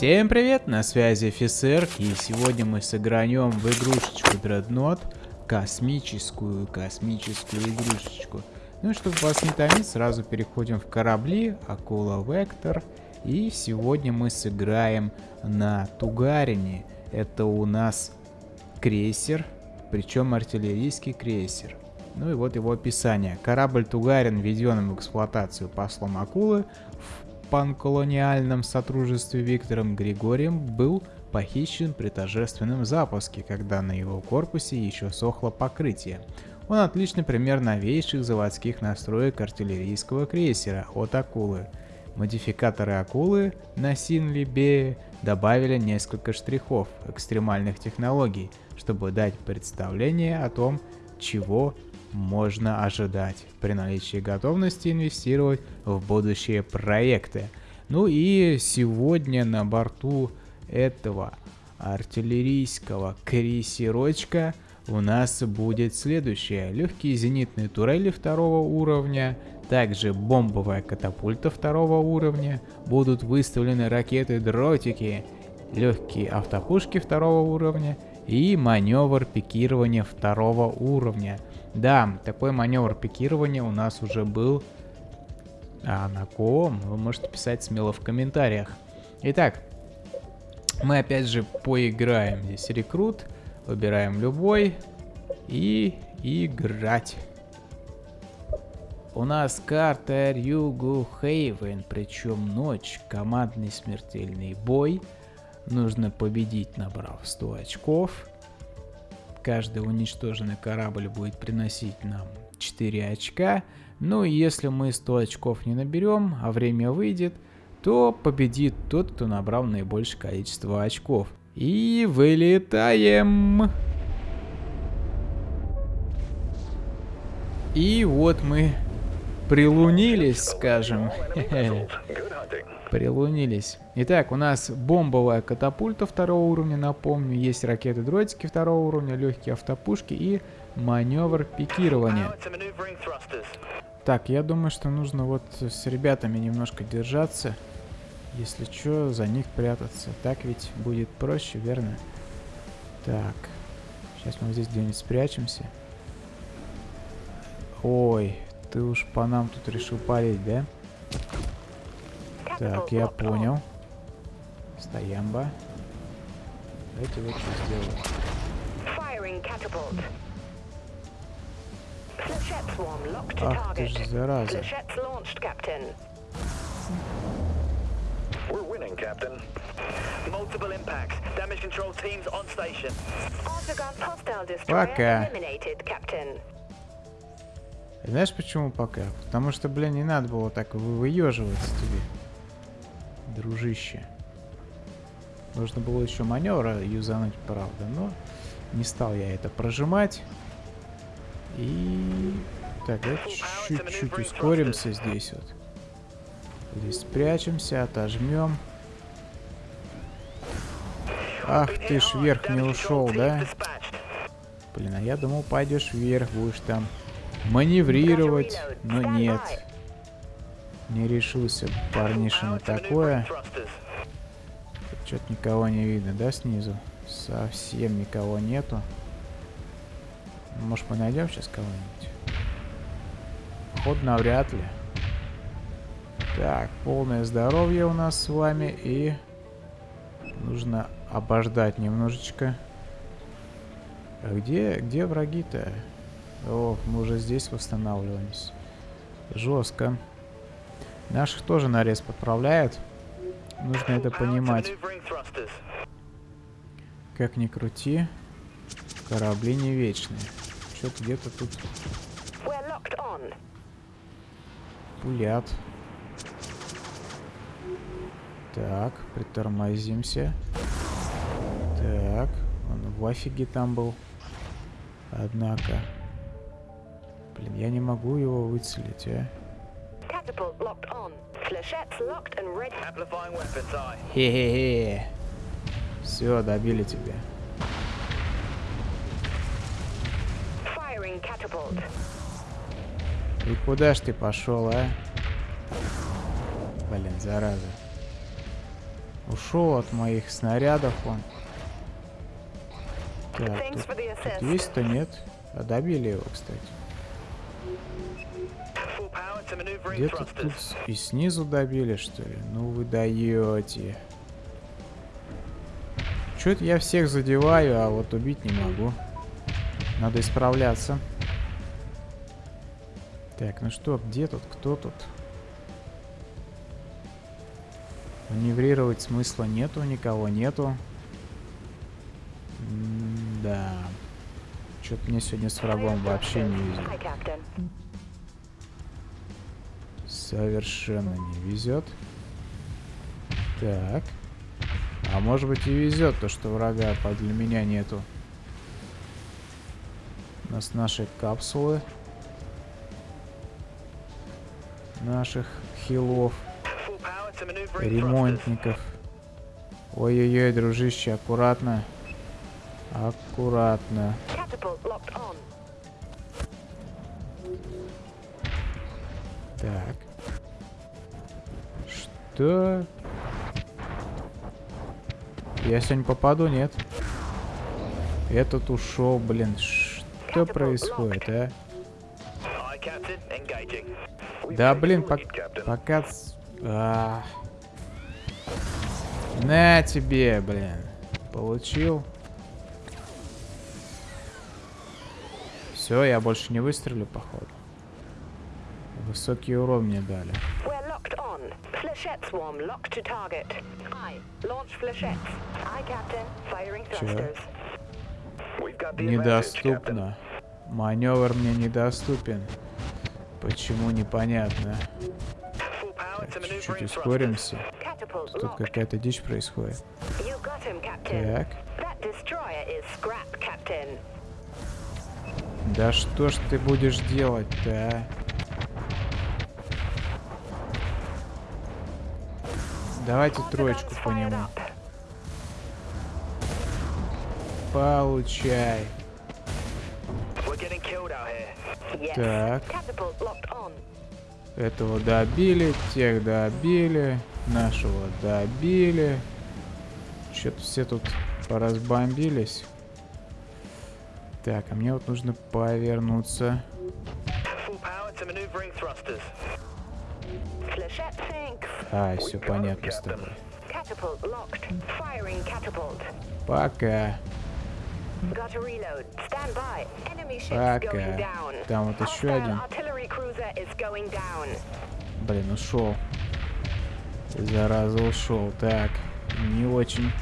Всем привет, на связи офицер, и сегодня мы сыграем в игрушечку Dreadnought, космическую, космическую игрушечку. Ну и чтобы вас не томить, сразу переходим в корабли, Акула Вектор, и сегодня мы сыграем на Тугарине. Это у нас крейсер, причем артиллерийский крейсер. Ну и вот его описание. Корабль Тугарин введен в эксплуатацию послом Акулы в панколониальном сотрудничестве Виктором Григорием был похищен при торжественном запуске, когда на его корпусе еще сохло покрытие. Он отличный пример новейших заводских настроек артиллерийского крейсера от Акулы. Модификаторы Акулы на Синлибе добавили несколько штрихов экстремальных технологий, чтобы дать представление о том, чего можно ожидать при наличии готовности инвестировать в будущие проекты. Ну и сегодня на борту этого артиллерийского крейсерочка у нас будет следующее. Легкие зенитные турели второго уровня, также бомбовая катапульта второго уровня, будут выставлены ракеты-дротики, легкие автопушки второго уровня и маневр пикирования второго уровня – да, такой маневр пикирования у нас уже был. А на ком? Вы можете писать смело в комментариях. Итак, мы опять же поиграем. Здесь рекрут. Выбираем любой. И играть. У нас карта Рюгу Хейвен, причем ночь, командный смертельный бой. Нужно победить, набрав 100 очков. Каждый уничтоженный корабль будет приносить нам 4 очка. Ну и если мы 100 очков не наберем, а время выйдет, то победит тот, кто набрал наибольшее количество очков. И вылетаем! И вот мы прилунились, скажем. Прилунились. Итак, у нас бомбовая катапульта второго уровня, напомню. Есть ракеты-дротики второго уровня, легкие автопушки и маневр пикирования. Так, я думаю, что нужно вот с ребятами немножко держаться. Если что, за них прятаться. Так ведь будет проще, верно? Так. Сейчас мы здесь где-нибудь спрячемся. Ой, ты уж по нам тут решил палить, да? Так, я понял. Стоямба. Давайте вот что сделаем. Ах ты ж зараза. We're winning, Captain. Multiple impacts. Damage control teams on station. Пока. Знаешь почему пока? Потому что, блин, не надо было так выеживаться тебе дружище. Нужно было еще маневра юзануть, правда, но не стал я это прожимать. И... Так, чуть-чуть ускоримся здесь вот. Здесь спрячемся, отожмем. Ах ты ж вверх не ушел, да? Блин, а я думал, пойдешь вверх, будешь там маневрировать, но нет. Не решился парниша на такое. Что-то никого не видно, да, снизу? Совсем никого нету. Может, мы найдем сейчас кого-нибудь? Ход навряд ли. Так, полное здоровье у нас с вами. И нужно обождать немножечко. А где, где враги-то? О, мы уже здесь восстанавливаемся. Жестко. Наших тоже нарез подправляют. Нужно это понимать. Как ни крути, корабли не вечные. Что-то где-то тут пулят. Так, притормозимся. Так, он в офиге там был. Однако. Блин, я не могу его выцелить, а. Хе-хе-хе. Все, добили тебя. И куда ж ты пошел, а? Блин, зараза. Ушел от моих снарядов он. Так, тут, тут есть-то нет. А добили его, кстати. Где-то тут и снизу добили, что ли? Ну вы даете. Чё-то я всех задеваю, а вот убить не могу. Надо исправляться. Так, ну что, где тут, кто тут? Маневрировать смысла нету, никого нету. Да. Что-то мне сегодня с врагом вообще не везет. Совершенно не везет. Так. А может быть и везет то, что врага подле меня нету. У нас наши капсулы. Наших хилов, ремонтников. Ой-ой-ой, дружище, аккуратно. Аккуратно. Так. Что? Я сегодня попаду, нет? Этот ушел, блин. Что происходит, а? Да, блин, пок- пока... ц- а. На тебе, блин. Получил. Все, я больше не выстрелю, походу. Высокий урон мне дали. Flechette swarm locked to target. I launch flechettes. I, Captain. Firing thrusters. Недоступно. Маневр мне недоступен. Почему непонятно. Чуть-чуть ускоримся. Тут какая-то дичь происходит. Так. Да что ж ты будешь делать-то, а? Давайте троечку по нему. Получай. Так. Этого добили, тех добили, нашего добили. Что-то все тут поразбомбились. Так, а мне вот нужно повернуться. А, все понятно с тобой. Пока. Пока. Там вот еще один. Блин, ушел. Зараза ушел. Так, не очень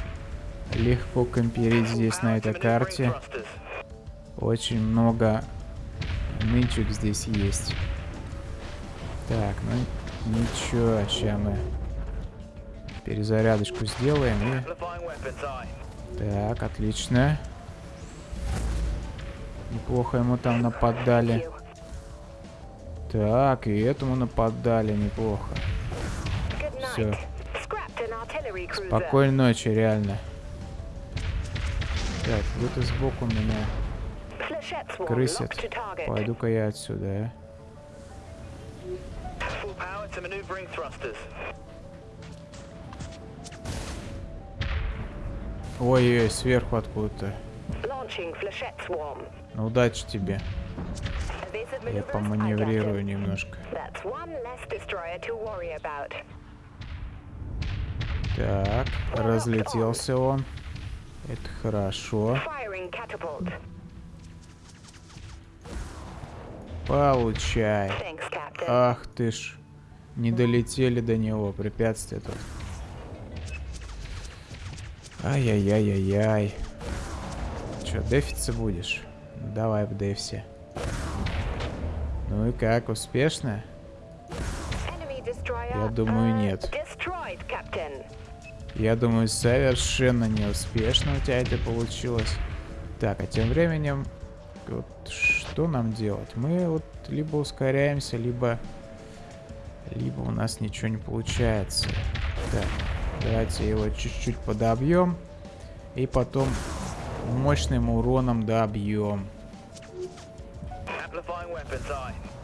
легко комперить здесь на этой карте. Очень много нычек здесь есть. Так, ну ничего, сейчас мы перезарядочку сделаем и... Так, отлично. Неплохо ему там нападали. Так, и этому нападали неплохо. Cruiser. Спокойной ночи, реально. Так, где-то сбоку меня крысят. Пойду-ка я отсюда, а. Power to maneuvering thrusters. Ой-ой, сверху откуда-то. Ну, удачи тебе. Я поманеврирую немножко. Так, разлетелся он. Это хорошо. Получай. Ах ты ж. Не долетели до него, препятствие тут. Ай-яй-яй-яй-яй. Чё, дефиться будешь? Ну, давай в дефсе. Ну и как, успешно? Я думаю, нет. Я думаю, совершенно неуспешно у тебя это получилось. Так, а тем временем, вот что нам делать? Мы вот либо ускоряемся, либо... Либо у нас ничего не получается. Так, давайте его чуть-чуть подобьем. И потом мощным уроном добьем.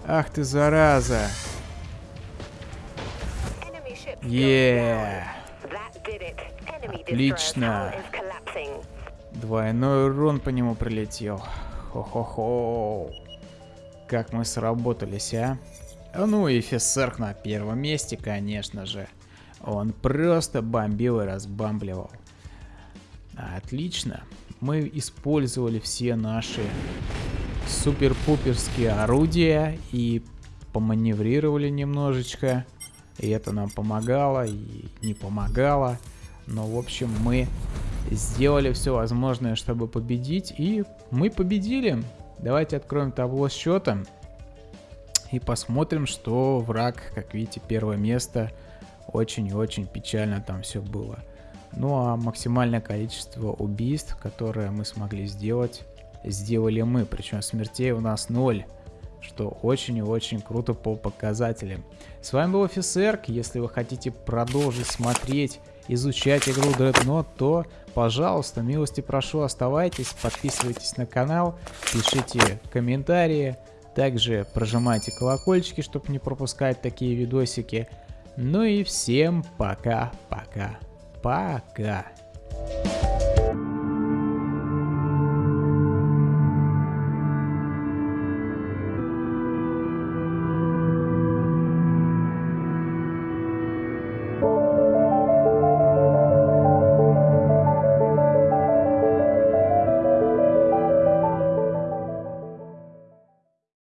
Ах ты, зараза! Yeah. Отлично. Двойной урон по нему прилетел. Хо-хо-хо. Как мы сработались, а? Ну и Фессерк на первом месте, конечно же. Он просто бомбил и разбамбливал. Отлично. Мы использовали все наши супер-пуперские орудия и поманеврировали немножечко. И это нам помогало и не помогало. Но, в общем, мы сделали все возможное, чтобы победить. И мы победили. Давайте откроем табло счета. И посмотрим, что враг, как видите, первое место. Очень и очень печально там все было. Ну а максимальное количество убийств, которое мы смогли сделать, сделали мы. Причем смертей у нас ноль. Что очень и очень круто по показателям. С вами был офицер. Если вы хотите продолжить смотреть, изучать игру Dreadnought, то, пожалуйста, милости прошу, оставайтесь, подписывайтесь на канал, пишите комментарии. Также прожимайте колокольчики, чтобы не пропускать такие видосики. Ну и всем пока-пока. Пока.